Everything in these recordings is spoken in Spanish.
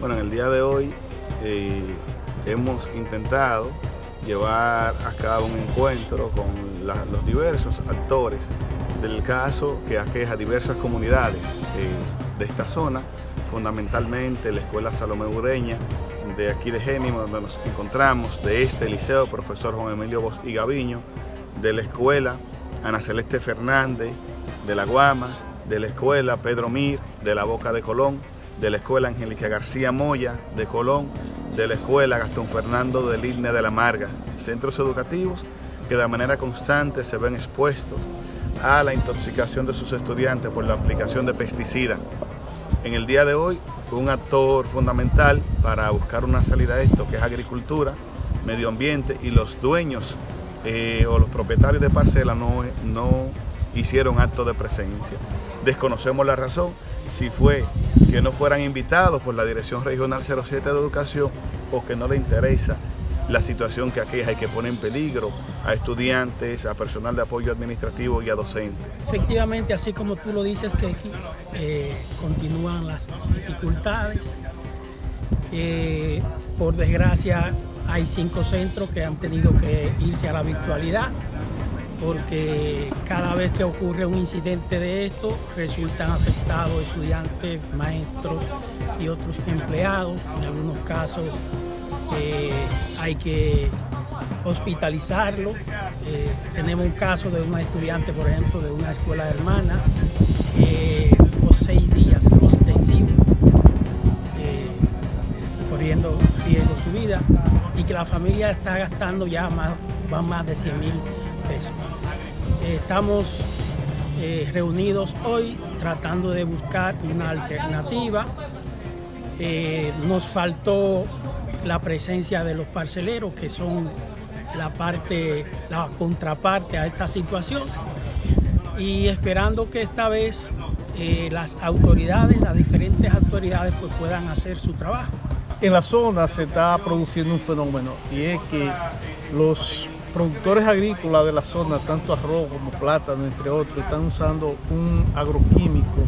Bueno, en el día de hoy eh, hemos intentado llevar a cabo un encuentro con los diversos actores del caso que aqueja diversas comunidades eh, de esta zona, fundamentalmente la Escuela Salomé Ureña, de aquí de Génimo, donde nos encontramos, de este liceo, profesor Juan Emilio Bos y Gaviño, de la escuela Ana Celeste Fernández, de la Guama, de la escuela Pedro Mir, de la Boca de Colón, de la Escuela Angélica García Moya de Colón, de la Escuela Gastón Fernando del INE de la Marga, centros educativos que de manera constante se ven expuestos a la intoxicación de sus estudiantes por la aplicación de pesticidas. En el día de hoy, un actor fundamental para buscar una salida a esto, que es agricultura, medio ambiente y los dueños eh, o los propietarios de parcelas no, no hicieron acto de presencia. Desconocemos la razón, si fue que no fueran invitados por la Dirección Regional 07 de Educación o que no le interesa la situación que aqueja y que pone en peligro a estudiantes, a personal de apoyo administrativo y a docentes. Efectivamente, así como tú lo dices, que eh, continúan las dificultades. Eh, por desgracia, hay cinco centros que han tenido que irse a la virtualidad porque cada vez que ocurre un incidente de esto resultan afectados estudiantes, maestros y otros empleados. En algunos casos eh, hay que hospitalizarlo. Eh, tenemos un caso de una estudiante, por ejemplo, de una escuela hermana, que tuvo seis días intensivos, eh, corriendo riesgo vida, y que la familia está gastando ya más, más de 100 mil pesos. Estamos eh, reunidos hoy tratando de buscar una alternativa. Eh, nos faltó la presencia de los parceleros, que son la parte, la contraparte a esta situación, y esperando que esta vez eh, las autoridades, las diferentes autoridades, pues puedan hacer su trabajo. En la zona se está produciendo un fenómeno y es que los productores agrícolas de la zona, tanto arroz como plátano, entre otros, están usando un agroquímico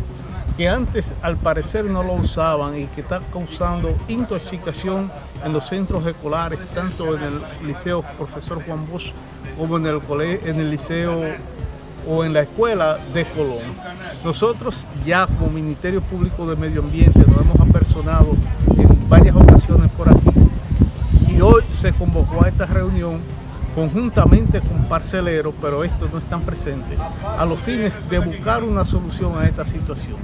que antes al parecer no lo usaban y que está causando intoxicación en los centros escolares, tanto en el Liceo Profesor Juan Bosch como en el, en el Liceo o en la Escuela de Colón. Nosotros ya como Ministerio Público de Medio Ambiente nos hemos apersonado en varias ocasiones por aquí y hoy se convocó a esta reunión conjuntamente con parceleros, pero estos no están presentes, a los fines de buscar una solución a esta situación.